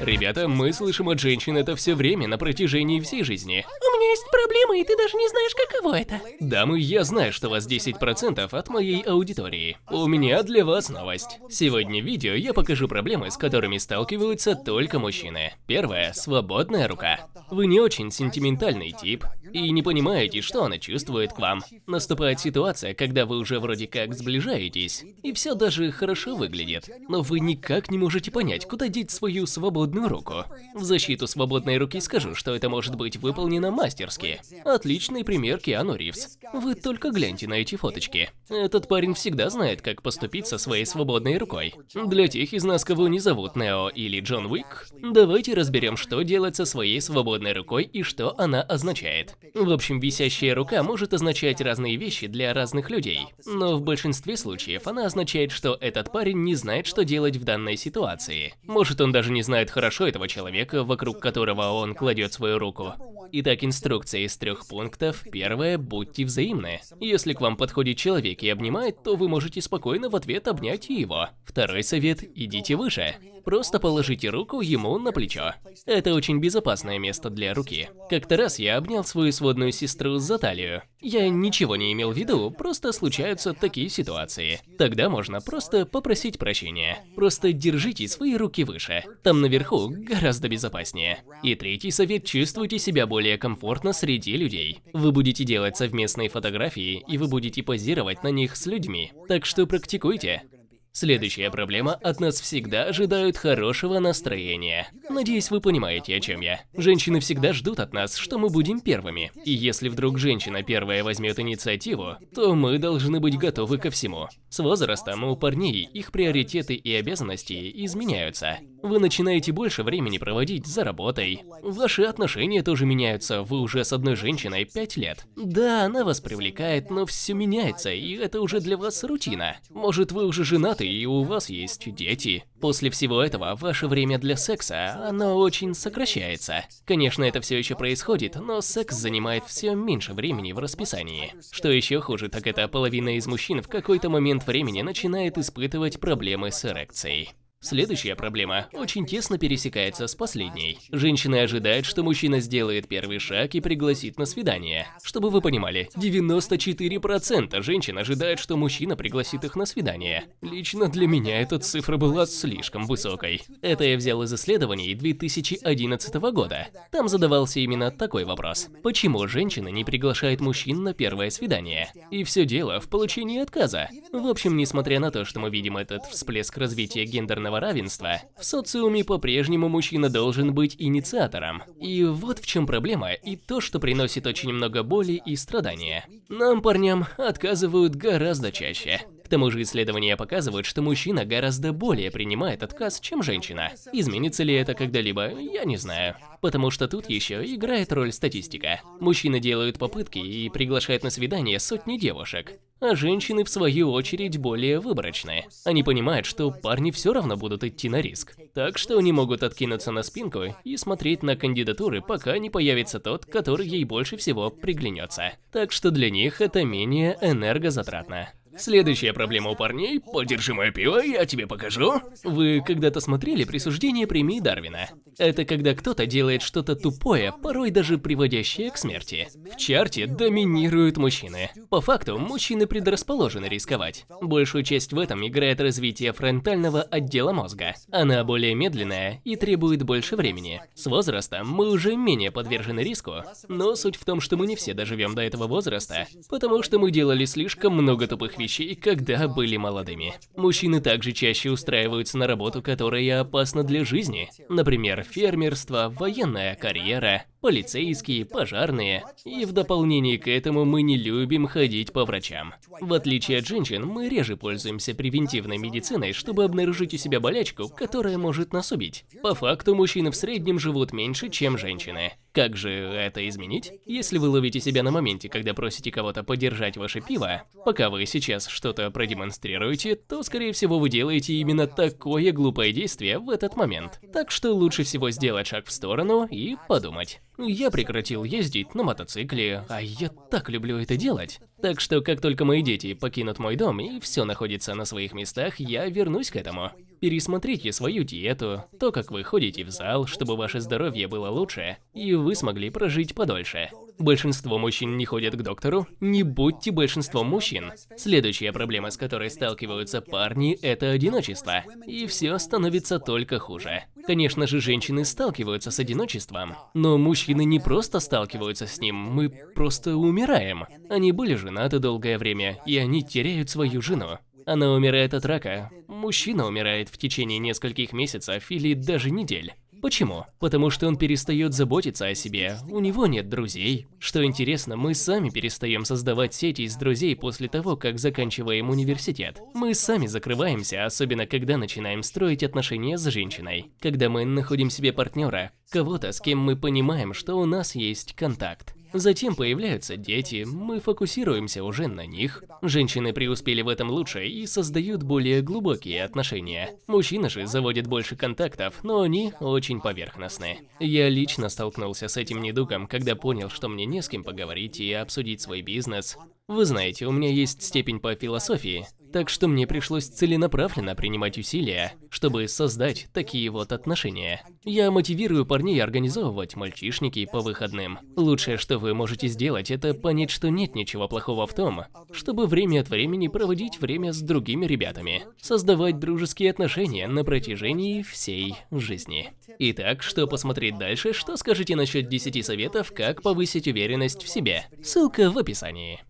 Ребята, мы слышим от женщин это все время на протяжении всей жизни. Меня есть проблема, и ты даже не знаешь, каково это. Дамы, я знаю, что вас 10% от моей аудитории. У меня для вас новость. Сегодня в видео я покажу проблемы, с которыми сталкиваются только мужчины. Первое – свободная рука. Вы не очень сентиментальный тип и не понимаете, что она чувствует к вам. Наступает ситуация, когда вы уже вроде как сближаетесь, и все даже хорошо выглядит, но вы никак не можете понять, куда деть свою свободную руку. В защиту свободной руки скажу, что это может быть выполнено мастерски. Отличный пример Киану Ривз. Вы только гляньте на эти фоточки. Этот парень всегда знает, как поступить со своей свободной рукой. Для тех из нас, кого не зовут Нео или Джон Уик, давайте разберем, что делать со своей свободной рукой и что она означает. В общем, висящая рука может означать разные вещи для разных людей, но в большинстве случаев она означает, что этот парень не знает, что делать в данной ситуации. Может, он даже не знает хорошо этого человека, вокруг которого он кладет свою руку. Итак, инструкция из трех пунктов. Первое – будьте взаимны. Если к вам подходит человек и обнимает, то вы можете спокойно в ответ обнять его. Второй совет – идите выше. Просто положите руку ему на плечо. Это очень безопасное место для руки. Как-то раз я обнял свою сводную сестру за талию. Я ничего не имел в виду, просто случаются такие ситуации. Тогда можно просто попросить прощения. Просто держите свои руки выше. Там наверху гораздо безопаснее. И третий совет – чувствуйте себя более комфортно среди людей. Вы будете делать совместные фотографии, и вы будете позировать на них с людьми. Так что практикуйте. Следующая проблема – от нас всегда ожидают хорошего настроения. Надеюсь, вы понимаете, о чем я. Женщины всегда ждут от нас, что мы будем первыми. И если вдруг женщина первая возьмет инициативу, то мы должны быть готовы ко всему. С возрастом у парней их приоритеты и обязанности изменяются. Вы начинаете больше времени проводить за работой. Ваши отношения тоже меняются, вы уже с одной женщиной 5 лет. Да, она вас привлекает, но все меняется, и это уже для вас рутина. Может, вы уже женаты и у вас есть дети. После всего этого, ваше время для секса, оно очень сокращается. Конечно, это все еще происходит, но секс занимает все меньше времени в расписании. Что еще хуже, так это половина из мужчин в какой-то момент времени начинает испытывать проблемы с эрекцией. Следующая проблема очень тесно пересекается с последней. Женщины ожидают, что мужчина сделает первый шаг и пригласит на свидание. Чтобы вы понимали, 94% женщин ожидают, что мужчина пригласит их на свидание. Лично для меня эта цифра была слишком высокой. Это я взял из исследований 2011 года. Там задавался именно такой вопрос. Почему женщины не приглашают мужчин на первое свидание? И все дело в получении отказа. В общем, несмотря на то, что мы видим этот всплеск развития гендерного гендерного равенства, в социуме по-прежнему мужчина должен быть инициатором. И вот в чем проблема, и то, что приносит очень много боли и страдания. Нам, парням, отказывают гораздо чаще. Тому же исследования показывают, что мужчина гораздо более принимает отказ, чем женщина. Изменится ли это когда-либо, я не знаю. Потому что тут еще играет роль статистика. Мужчины делают попытки и приглашают на свидание сотни девушек а женщины, в свою очередь, более выборочные. Они понимают, что парни все равно будут идти на риск. Так что они могут откинуться на спинку и смотреть на кандидатуры, пока не появится тот, который ей больше всего приглянется. Так что для них это менее энергозатратно. Следующая проблема у парней – подержи мое пиво, я тебе покажу. Вы когда-то смотрели присуждение премии Дарвина? Это когда кто-то делает что-то тупое, порой даже приводящее к смерти. В чарте доминируют мужчины. По факту, мужчины предрасположены рисковать. Большую часть в этом играет развитие фронтального отдела мозга. Она более медленная и требует больше времени. С возрастом мы уже менее подвержены риску, но суть в том, что мы не все доживем до этого возраста, потому что мы делали слишком много тупых вещей, когда были молодыми. Мужчины также чаще устраиваются на работу, которая опасна для жизни. Например, фермерство, военная карьера, полицейские, пожарные. И в дополнение к этому мы не любим ходить по врачам. В отличие от женщин, мы реже пользуемся превентивной медициной, чтобы обнаружить у себя болячку, которая может нас убить. По факту, мужчины в среднем живут меньше, чем женщины. Как же это изменить? Если вы ловите себя на моменте, когда просите кого-то подержать ваше пиво, пока вы сейчас что-то продемонстрируете, то, скорее всего, вы делаете именно такое глупое действие в этот момент. Так что лучше всего сделать шаг в сторону и подумать. Я прекратил ездить на мотоцикле, а я так люблю это делать. Так что, как только мои дети покинут мой дом и все находится на своих местах, я вернусь к этому. Пересмотрите свою диету, то, как вы ходите в зал, чтобы ваше здоровье было лучше, и вы смогли прожить подольше. Большинство мужчин не ходят к доктору, не будьте большинством мужчин. Следующая проблема, с которой сталкиваются парни, это одиночество. И все становится только хуже. Конечно же, женщины сталкиваются с одиночеством, но мужчины не просто сталкиваются с ним, мы просто умираем. Они были женаты долгое время, и они теряют свою жену. Она умирает от рака. Мужчина умирает в течение нескольких месяцев или даже недель. Почему? Потому что он перестает заботиться о себе, у него нет друзей. Что интересно, мы сами перестаем создавать сети из друзей после того, как заканчиваем университет. Мы сами закрываемся, особенно когда начинаем строить отношения с женщиной. Когда мы находим себе партнера, кого-то, с кем мы понимаем, что у нас есть контакт. Затем появляются дети, мы фокусируемся уже на них. Женщины преуспели в этом лучше и создают более глубокие отношения. Мужчины же заводят больше контактов, но они очень поверхностны. Я лично столкнулся с этим недугом, когда понял, что мне не с кем поговорить и обсудить свой бизнес. Вы знаете, у меня есть степень по философии, так что мне пришлось целенаправленно принимать усилия, чтобы создать такие вот отношения. Я мотивирую парней организовывать мальчишники по выходным. Лучшее, что вы можете сделать, это понять, что нет ничего плохого в том, чтобы время от времени проводить время с другими ребятами, создавать дружеские отношения на протяжении всей жизни. Итак, что посмотреть дальше, что скажете насчет 10 советов, как повысить уверенность в себе? Ссылка в описании.